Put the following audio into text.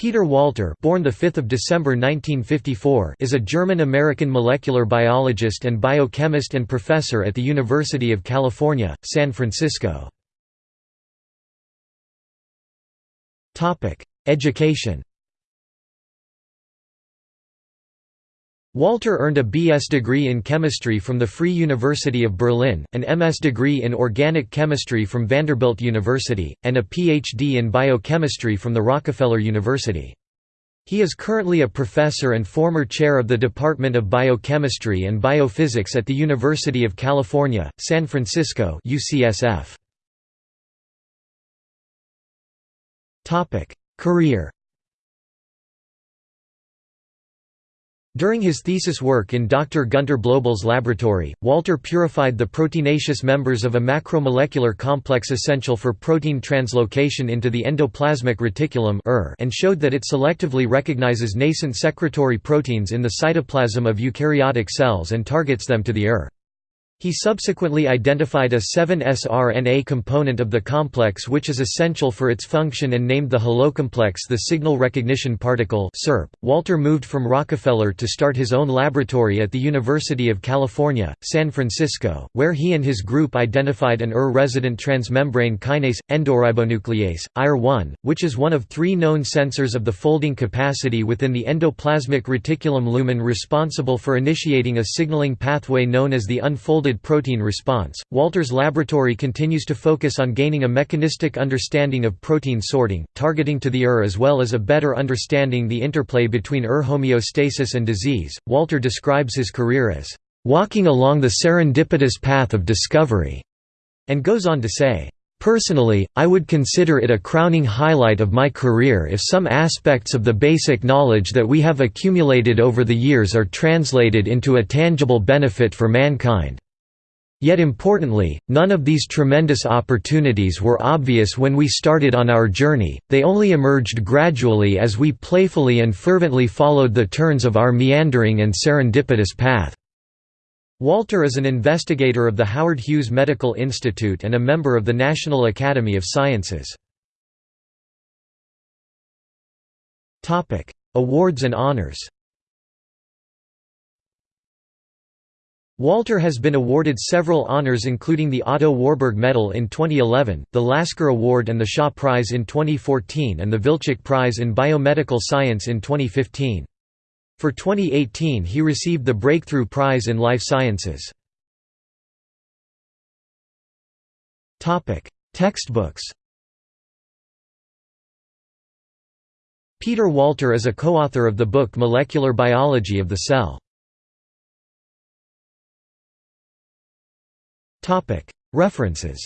Peter Walter born 5 December 1954 is a German-American molecular biologist and biochemist and professor at the University of California, San Francisco. Topic: Education Walter earned a B.S. degree in chemistry from the Free University of Berlin, an M.S. degree in organic chemistry from Vanderbilt University, and a Ph.D. in biochemistry from the Rockefeller University. He is currently a professor and former chair of the Department of Biochemistry and Biophysics at the University of California, San Francisco UCSF. Career During his thesis work in Dr. Gunter Blobel's laboratory, Walter purified the proteinaceous members of a macromolecular complex essential for protein translocation into the endoplasmic reticulum and showed that it selectively recognizes nascent secretory proteins in the cytoplasm of eukaryotic cells and targets them to the ER. He subsequently identified a 7-sRNA component of the complex which is essential for its function and named the holocomplex the signal recognition particle SERP. .Walter moved from Rockefeller to start his own laboratory at the University of California, San Francisco, where he and his group identified an ER-resident transmembrane kinase, endoribonuclease, IR1, which is one of three known sensors of the folding capacity within the endoplasmic reticulum lumen responsible for initiating a signaling pathway known as the unfolded protein response. Walter's laboratory continues to focus on gaining a mechanistic understanding of protein sorting, targeting to the ER as well as a better understanding the interplay between ER homeostasis and disease. Walter describes his career as walking along the serendipitous path of discovery, and goes on to say, Personally, I would consider it a crowning highlight of my career if some aspects of the basic knowledge that we have accumulated over the years are translated into a tangible benefit for mankind. Yet importantly, none of these tremendous opportunities were obvious when we started on our journey, they only emerged gradually as we playfully and fervently followed the turns of our meandering and serendipitous path." Walter is an investigator of the Howard Hughes Medical Institute and a member of the National Academy of Sciences. Awards and honors Walter has been awarded several honors including the Otto Warburg Medal in 2011, the Lasker Award and the Shaw Prize in 2014 and the Vilcek Prize in Biomedical Science in 2015. For 2018 he received the Breakthrough Prize in Life Sciences. Textbooks Peter Walter is a co-author of the book Molecular Biology of the Cell. References